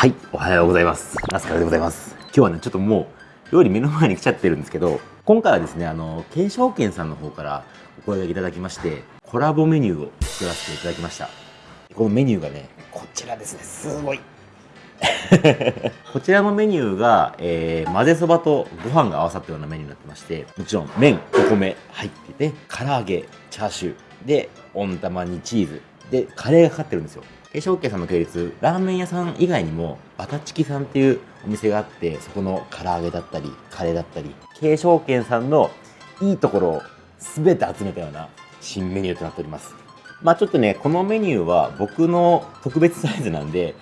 はい、おはようございます。ラスカルでございます。今日はね、ちょっともう、料理目の前に来ちゃってるんですけど、今回はですね、あの、慶証券さんの方からお声掛けいただきまして、コラボメニューを作らせていただきました。このメニューがね、こちらですね、すごい。こちらのメニューが、えー混ぜそばとご飯が合わさったようなメニューになってまして、もちろん麺、お米入ってて、唐揚げ、チャーシュー、で、温玉にチーズ、で、カレーがかかってるんですよ。慶証軒さんの系列、ラーメン屋さん以外にも、バタチキさんっていうお店があって、そこの唐揚げだったり、カレーだったり、慶証軒さんのいいところを全て集めたような新メニューとなっております。まあちょっとね、このメニューは僕の特別サイズなんで、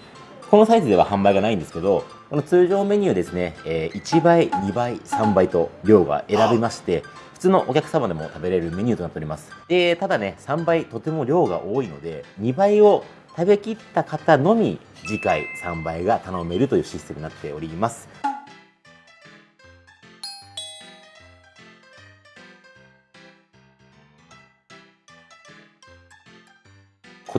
このサイズでは販売がないんですけど、この通常メニューですね、えー1倍、2倍、3倍と量が選びまして、普通のお客様でも食べれるメニューとなっております。で、ただね、3倍とても量が多いので、2倍を食べきった方のみ次回3倍が頼めるというシステムになっております。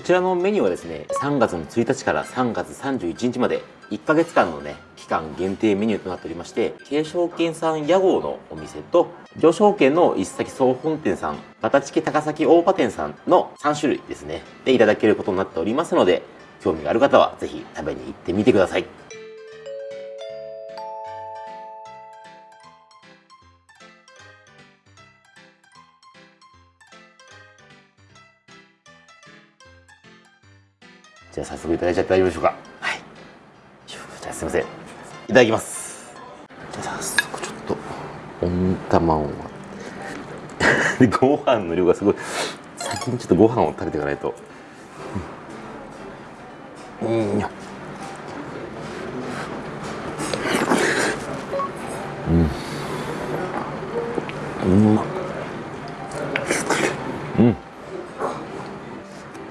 ちらのメニューはですね、3月の1日から3月31日まで1ヶ月間のね、期間限定メニューとなっておりまして、慶証軒さん屋号のお店と、上証券の一崎総本店さん、バタチキ高崎大葉店さんの3種類ですね、でいただけることになっておりますので、興味がある方はぜひ食べに行ってみてください。じゃあ早速いただいちゃって大丈夫でしょうか？はい。じゃあすいません。いただきます。じゃあ早速ちょっと、温玉を。で、ご飯の量がすごい。先にちょっとご飯を食べていかないと。うん。うん。うん。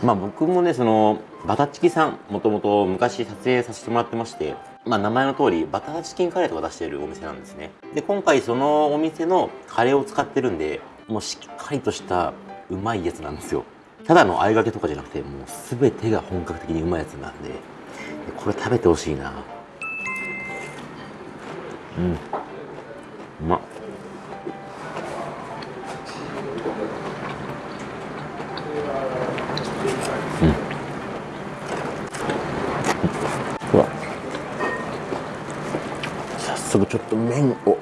まあ僕もね、その、バタチキさん、もともと昔撮影させてもらってまして、まあ名前の通り、バターチキンカレーとか出しているお店なんですね。で、今回そのお店のカレーを使ってるんで、もうしっかりとしたうまいやつなんですよ。ただの合いがけとかじゃなくて、もう全てが本格的にうまいやつなんで、これ食べてほしいな。うん。うまっ。早速ちょっと麺を。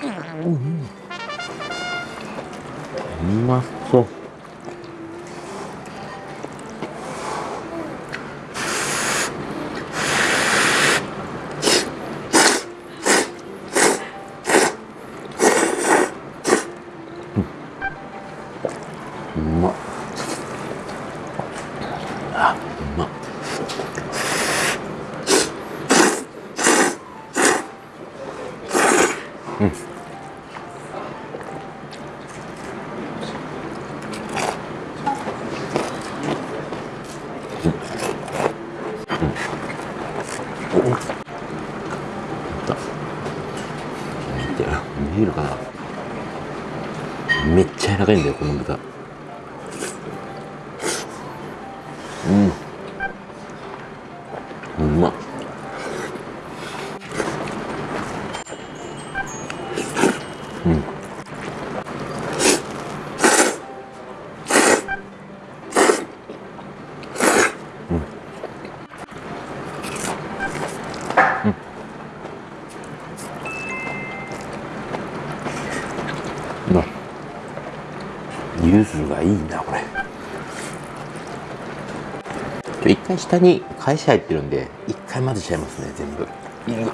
うん。うまそう。見て見えるかな。めっちゃ柔らかいんだよこの豚。うん。うま。っうん。柚子がいいなこれ。一回下に返し入ってるんで一回混ぜちゃいますね全部。いい。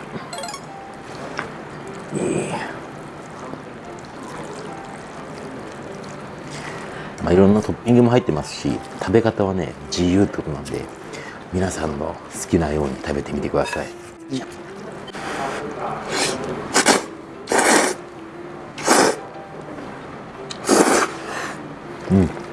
まあいろんなトッピングも入ってますし食べ方はね自由ってことなんで皆さんの好きなように食べてみてください。う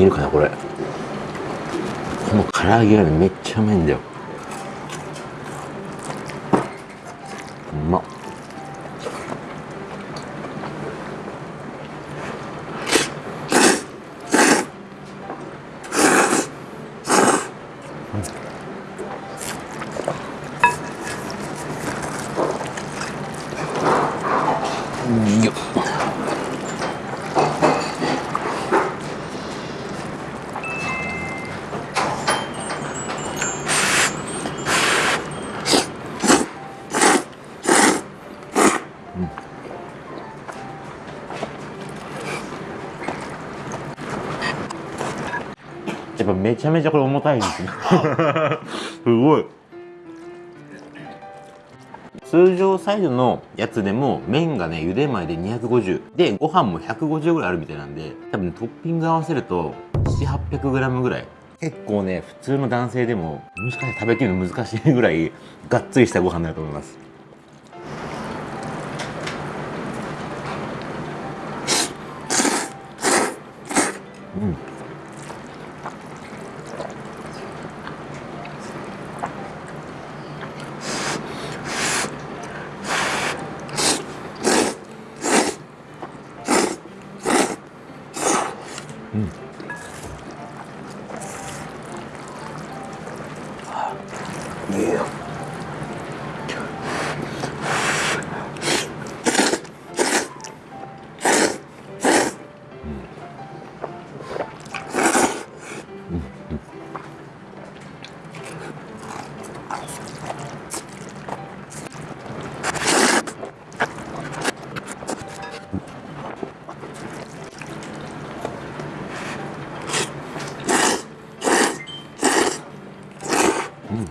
見えるかなこれ。この唐揚げがねめっちゃうまいんだよ。うまっ。うん。よっやっぱめちゃめちゃこれ重たいですね。すごい。通常サイズのやつでも麺がね茹で前で250でご飯も150ぐらいあるみたいなんで多分、ね、トッピング合わせると 7800g ぐらい。結構ね普通の男性でももしかして食べきるの難しいぐらいがっつりしたご飯になると思います。うんいうん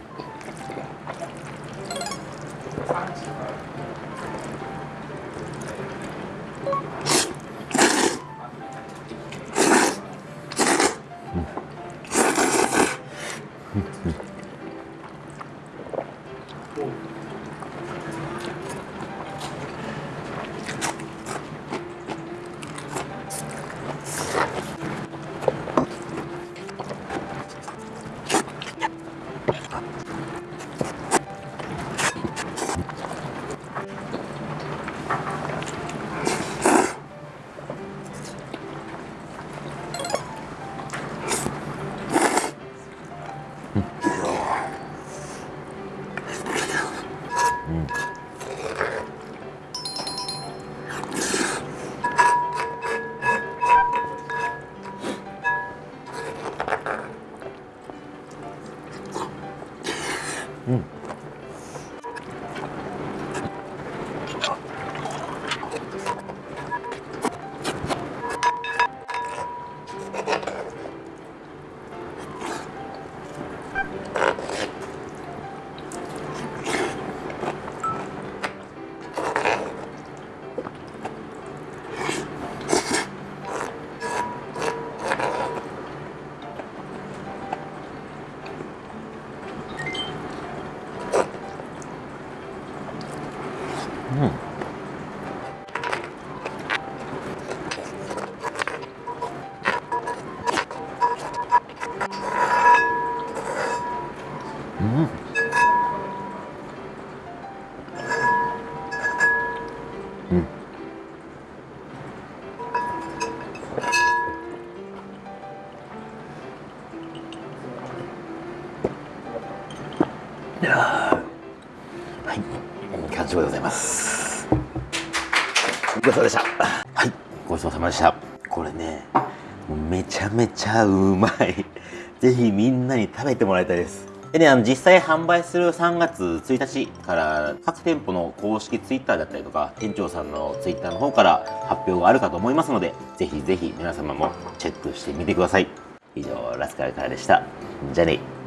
はいやはい完食でございますごちそうさまでしたはいごちそうさまでしたこれねめちゃめちゃうまい ぜひみんなに食べてもらいたいですでね、あの、実際販売する3月1日から各店舗の公式ツイッターだったりとか、店長さんのツイッターの方から発表があるかと思いますので、ぜひぜひ皆様もチェックしてみてください。以上、ラスカルからでした。じゃあね。